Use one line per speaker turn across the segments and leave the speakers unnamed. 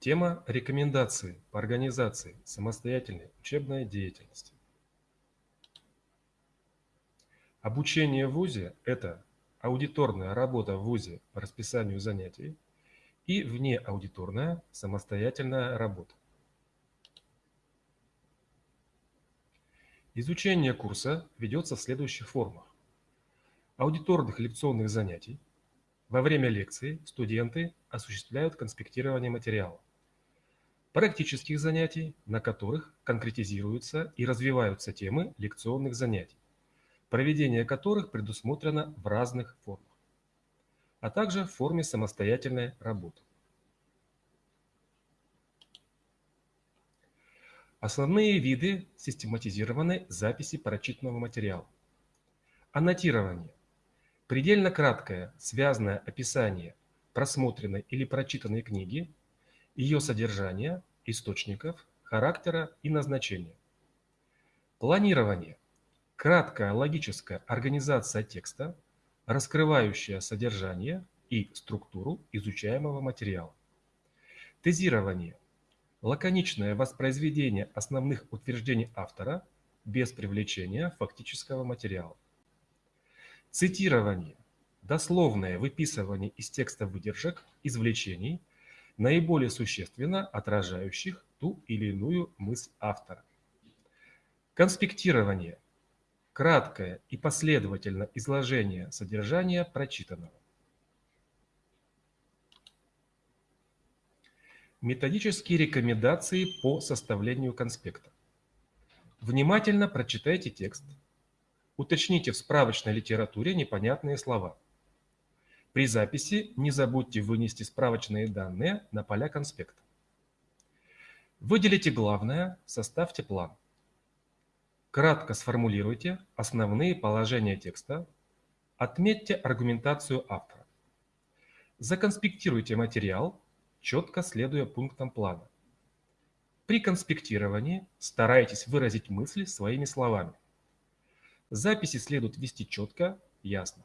Тема рекомендации по организации самостоятельной учебной деятельности. Обучение в ВУЗе – это аудиторная работа в ВУЗе по расписанию занятий и внеаудиторная самостоятельная работа. Изучение курса ведется в следующих формах. Аудиторных лекционных занятий. Во время лекции студенты осуществляют конспектирование материала. Практических занятий, на которых конкретизируются и развиваются темы лекционных занятий проведение которых предусмотрено в разных формах, а также в форме самостоятельной работы. Основные виды систематизированной записи прочитанного материала. Аннотирование. Предельно краткое, связанное описание просмотренной или прочитанной книги, ее содержания, источников, характера и назначения. Планирование краткая логическая организация текста, раскрывающая содержание и структуру изучаемого материала. Тезирование – лаконичное воспроизведение основных утверждений автора без привлечения фактического материала. Цитирование – дословное выписывание из текста выдержек, извлечений, наиболее существенно отражающих ту или иную мысль автора. Конспектирование – краткое и последовательное изложение содержания прочитанного. Методические рекомендации по составлению конспекта. Внимательно прочитайте текст. Уточните в справочной литературе непонятные слова. При записи не забудьте вынести справочные данные на поля конспекта. Выделите главное, составьте план. Кратко сформулируйте основные положения текста, отметьте аргументацию автора. Законспектируйте материал, четко следуя пунктам плана. При конспектировании старайтесь выразить мысли своими словами. Записи следует вести четко, ясно.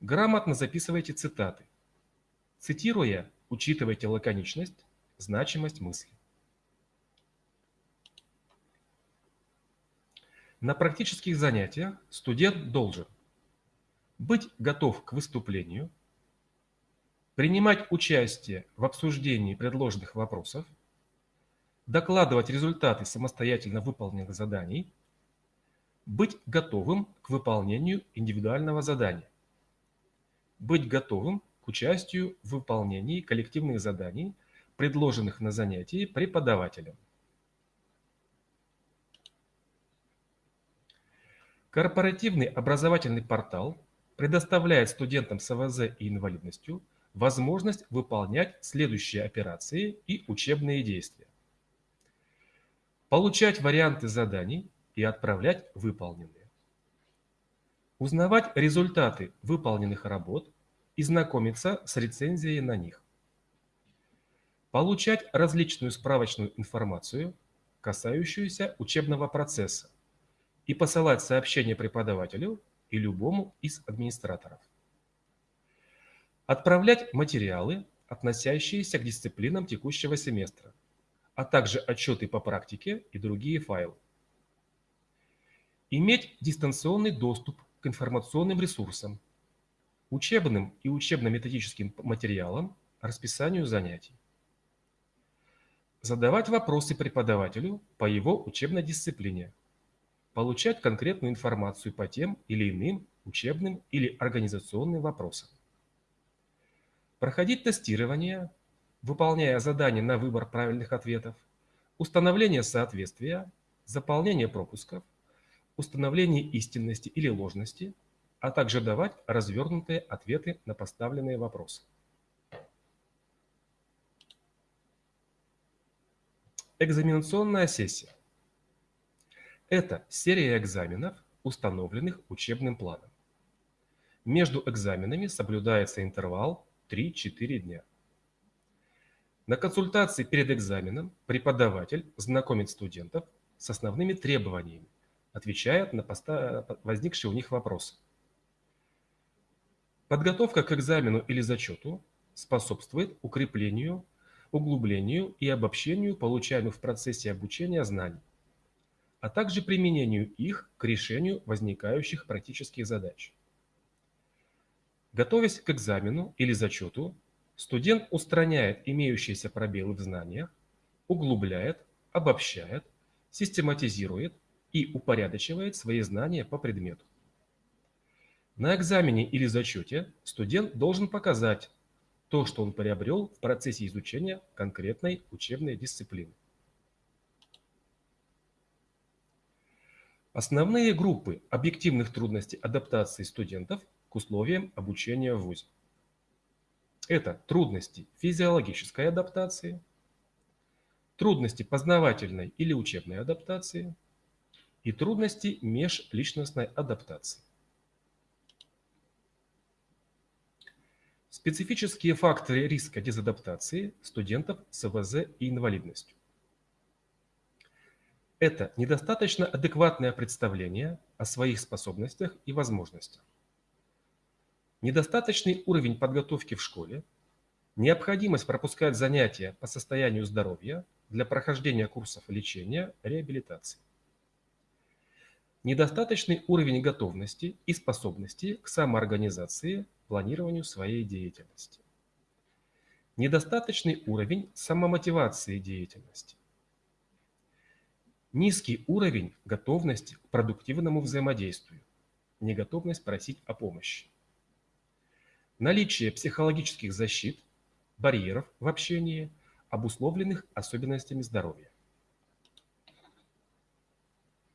Грамотно записывайте цитаты. Цитируя, учитывайте лаконичность, значимость мысли. На практических занятиях студент должен быть готов к выступлению, принимать участие в обсуждении предложенных вопросов, докладывать результаты самостоятельно выполненных заданий, быть готовым к выполнению индивидуального задания, быть готовым к участию в выполнении коллективных заданий, предложенных на занятии преподавателем. Корпоративный образовательный портал предоставляет студентам с АВЗ и инвалидностью возможность выполнять следующие операции и учебные действия. Получать варианты заданий и отправлять выполненные. Узнавать результаты выполненных работ и знакомиться с рецензией на них. Получать различную справочную информацию, касающуюся учебного процесса, и посылать сообщение преподавателю и любому из администраторов. Отправлять материалы, относящиеся к дисциплинам текущего семестра, а также отчеты по практике и другие файлы. Иметь дистанционный доступ к информационным ресурсам, учебным и учебно-методическим материалам, расписанию занятий. Задавать вопросы преподавателю по его учебной дисциплине – получать конкретную информацию по тем или иным учебным или организационным вопросам. Проходить тестирование, выполняя задания на выбор правильных ответов, установление соответствия, заполнение пропусков, установление истинности или ложности, а также давать развернутые ответы на поставленные вопросы. Экзаменационная сессия. Это серия экзаменов, установленных учебным планом. Между экзаменами соблюдается интервал 3-4 дня. На консультации перед экзаменом преподаватель знакомит студентов с основными требованиями, отвечает на возникшие у них вопросы. Подготовка к экзамену или зачету способствует укреплению углублению и обобщению получаемых в процессе обучения знаний, а также применению их к решению возникающих практических задач. Готовясь к экзамену или зачету, студент устраняет имеющиеся пробелы в знаниях, углубляет, обобщает, систематизирует и упорядочивает свои знания по предмету. На экзамене или зачете студент должен показать то, что он приобрел в процессе изучения конкретной учебной дисциплины. Основные группы объективных трудностей адаптации студентов к условиям обучения в ВУЗе. Это трудности физиологической адаптации, трудности познавательной или учебной адаптации и трудности межличностной адаптации. Специфические факторы риска дезадаптации студентов с ВЗ и инвалидностью. Это недостаточно адекватное представление о своих способностях и возможностях. Недостаточный уровень подготовки в школе, необходимость пропускать занятия по состоянию здоровья для прохождения курсов лечения, реабилитации. Недостаточный уровень готовности и способности к самоорганизации, планированию своей деятельности. Недостаточный уровень самомотивации деятельности. Низкий уровень готовности к продуктивному взаимодействию. Неготовность просить о помощи. Наличие психологических защит, барьеров в общении, обусловленных особенностями здоровья.